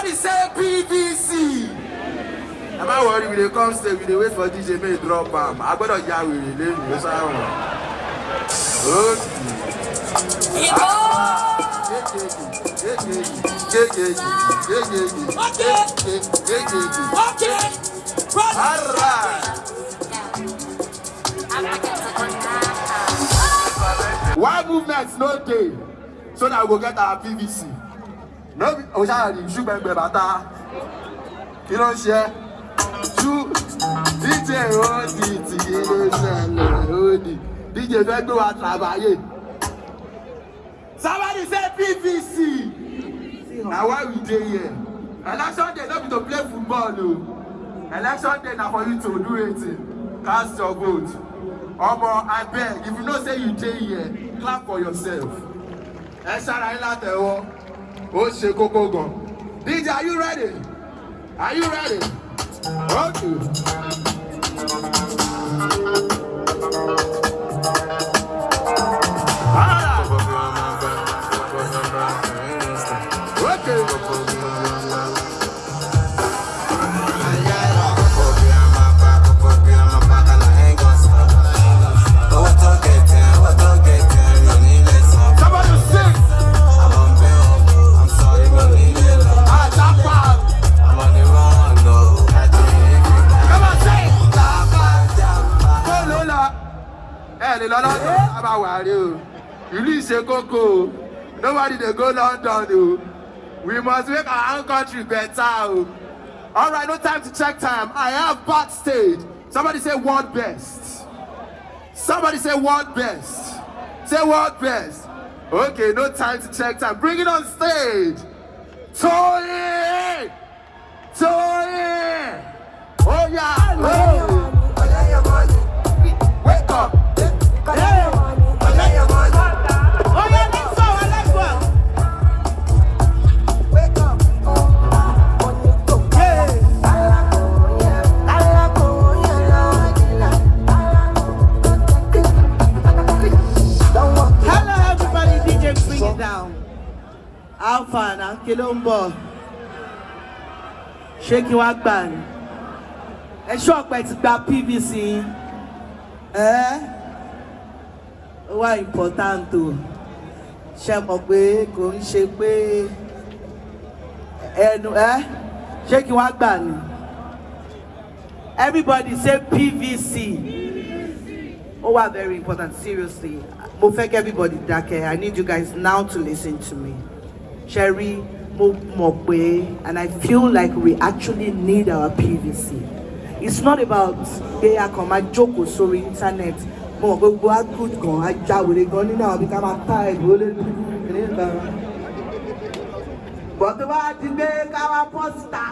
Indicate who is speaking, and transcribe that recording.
Speaker 1: Everybody say PVC. Am I worried? when they come stay, we they wait for DJ May drop am. I gbọ́dọ̀ ya wèrè lẹ́yìn ló sáwọn. Okay. Why movement no dey so that we go get our PVC? Be Oṣayari ṣùgbẹ́gbẹ́ bàtà kí ló ń ṣe? Ṣú DJ Odi ti ilé ṣẹlẹ̀ Odi DJ fẹ́ gbé wa tàbáyé. Somebody say PVC. Na why we dey here? Election day no be to play football o. Election day na for you to do wetin? Cast your vote. Omo abeg if you know say you dey here clap for yourself. Ẹ ṣára yín látẹ̀wọ́. Ó ṣe kókó gan. DJ are you ready? Are you ready? Okay. London. Nobody dey go London o. We must make our own country better o. All right, no time to check time. I have backstage. Somebody say world best. Somebody say world best. Say world best. Okay, no time to check time. Bring it on stage. Tony! Tony!
Speaker 2: Na kí ló ń bọ̀? Ṣé kí wá gbà ní? Ẹ ṣọ́ọ̀pẹ ti gba PVC. Ẹ́ ó wá important o. Ṣé mọ̀ pé kò ń ṣe pé ẹnu ẹ́ ṣé kí wá gbà ní? Everybody say PVC. Oh, wow, very important. Seriously. Mo fẹ́ kí everybody dákẹ́. I need you guys now to listen to me. Sherry, mo mọ̀ pé, and I feel like we actually need our PVC. It's not about pé a kàn máa jókòó sórí internet. Mo mọ̀ pé good gan, á jáwèrè gan nínú àwọn bí ká máa tá ẹ̀gbọ́n lé lórí. Bọ̀ tó bá ti gbé ká wá pọ́sítà.